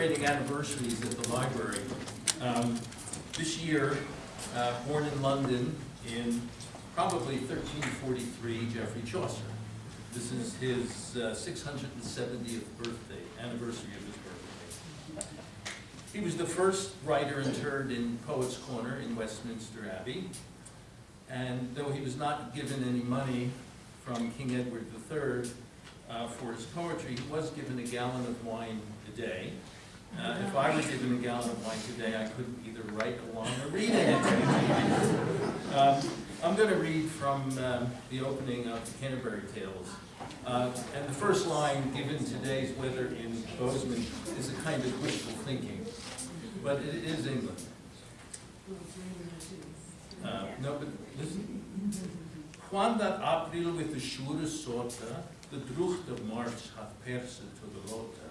celebrating anniversaries at the library. Um, This year, uh, born in London in probably 1343, Geoffrey Chaucer. This is his uh, 670th birthday, anniversary of his birthday. He was the first writer interred in Poets' Corner in Westminster Abbey. And though he was not given any money from King Edward III uh, for his poetry, he was given a gallon of wine a day. If I were given a gallon of wine today, I couldn't either write along or read it. Um, I'm going to read from um, the opening of the Canterbury Tales. Uh, And the first line, given today's weather in Bozeman, is a kind of wishful thinking, but it is England. Uh, No, but listen. Juan that April with the sure sorta, the drucht of March hath perse to the rota,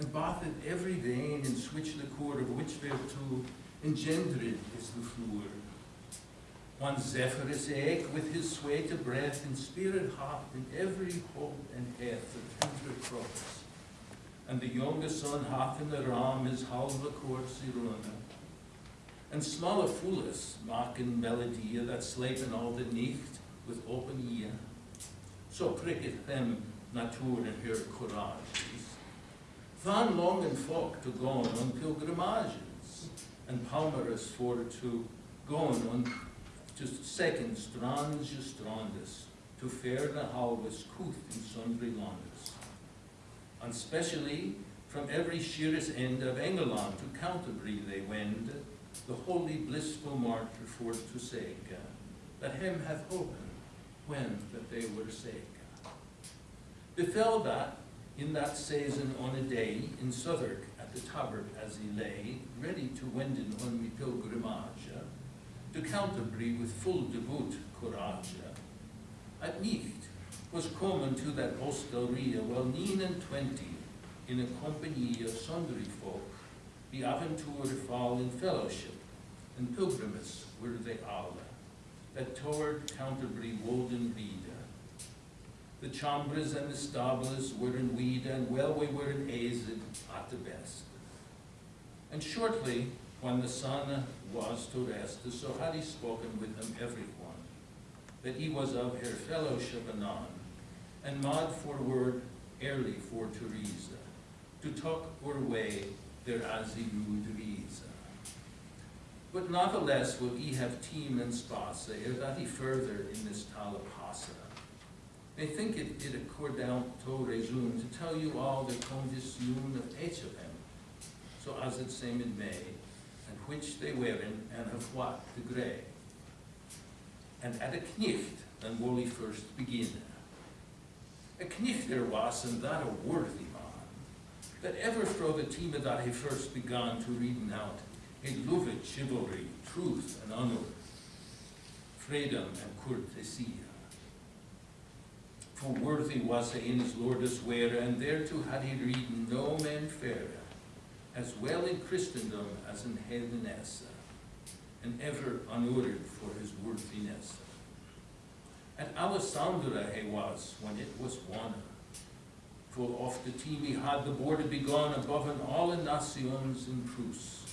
and bathed every vein in switch the core of which thereto engendered is the floor. One Zephyrus eke with his sweet breath and spirit hot in every hope and the tender cross. And the youngest son hath in the ram his halve course irona. And smalle foolis maken melodie that slepen all the nicht with open ear. So pricket them natuur in her courages. Van longen folk to gaan on pilgrimages, and palmerus for to gaan on just second strange strandus, to ferne halves couth in sundry landes. And specially from every sheerest end of Engeland to Canterbury they wend, the holy blissful martyr for to sake, that him hath hopen when that they were sake. Befell that in that season on a day in Southwark at the Tabard as he lay, ready to wenden on me pilgrimage, to Canterbury with full devout courage. At nicht was common to that hostelria well nine and twenty, in a company of sundry folk, the aventure fall in fellowship, and pilgrimages were they all, that toward Canterbury Walden Reader. The chambres and the stables were in weed, and well we were in azed at the best. And shortly, when the sun was to rest, so had he spoken with them every one, that he was of her fellowship anon, and mad forward early for Teresa, to talk or way there as he Teresa. But natheless will he have team and space, ere that he further in this passa. I think it, it accord down to resume to tell you all the condition of each of them, so as it same in May, and which they wearing, and of what the grey. And at a knicht, then will he first begin. A knicht there was, and that a worthy man, that ever fro the team that he first began to reading out, he loved chivalry, truth, and honor, freedom and courtesy. For worthy was he in his lord's wear, and thereto had he read no man fairer, as well in Christendom as in heathenesse, and ever honored for his worthiness. At Alisaundre he was, when it was won, full oft the team he had the border begone above in all in nations in Prus.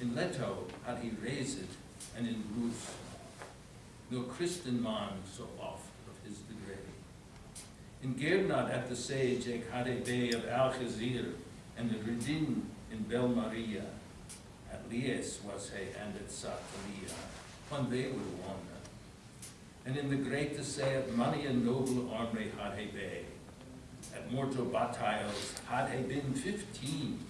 In Lettow had he raised it, and in Bruce, no Christian man so oft of his degree. In Gernade at the sage ec had a bay of Algezir, and the Redin in Belmarye. At Lies was he, and at Satalye, when they were one. And in the great assay at many a noble army had he bay. At mortal battles had he been fifteen.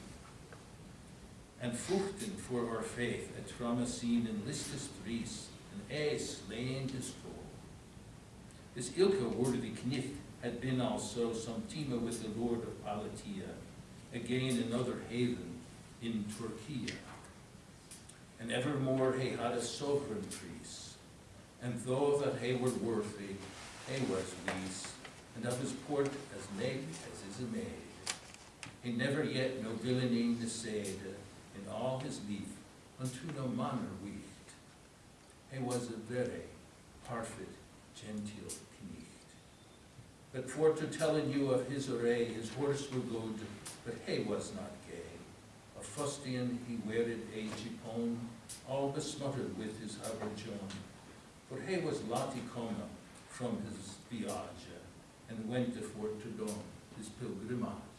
And fuchten for our faith at Tramyssene and Listus Dries, and ae slain his foe. This ilke worthy knicht had been also some time with the Lord of Palatye, again another haven in Turkey. And evermore he had a sovereign priest, and though that he were worthy, he was least, and of his port as naked as is a maid. He never yet no villainy said in all his life unto no manner wicht. He was a very perfect, genteel knecht. But for to tell you of his array, his horse were good, but he was not gay. A fustian he wearid a jipon, all besmuttered with his habergeon. For he was Lottie come from his viage, and went forth to dawn his pilgrimage.